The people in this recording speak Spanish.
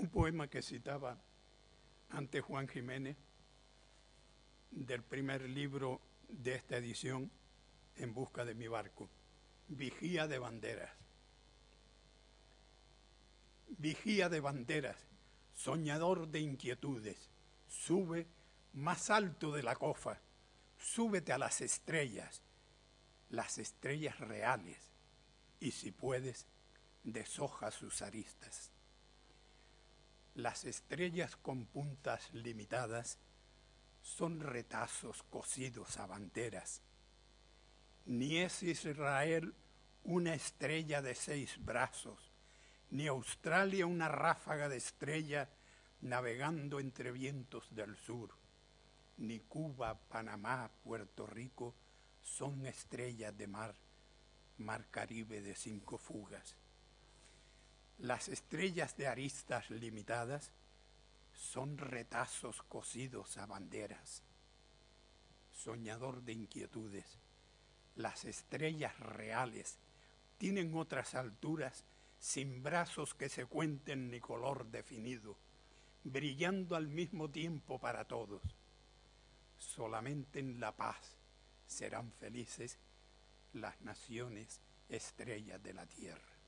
un poema que citaba ante Juan Jiménez del primer libro de esta edición, En busca de mi barco, Vigía de banderas. Vigía de banderas, soñador de inquietudes, sube más alto de la cofa, súbete a las estrellas, las estrellas reales, y si puedes, deshoja sus aristas. Las estrellas con puntas limitadas son retazos cosidos a banderas. Ni es Israel una estrella de seis brazos, ni Australia una ráfaga de estrella navegando entre vientos del sur, ni Cuba, Panamá, Puerto Rico son estrellas de mar, mar Caribe de cinco fugas. Las estrellas de aristas limitadas son retazos cosidos a banderas. Soñador de inquietudes, las estrellas reales tienen otras alturas sin brazos que se cuenten ni color definido, brillando al mismo tiempo para todos. Solamente en la paz serán felices las naciones estrellas de la tierra.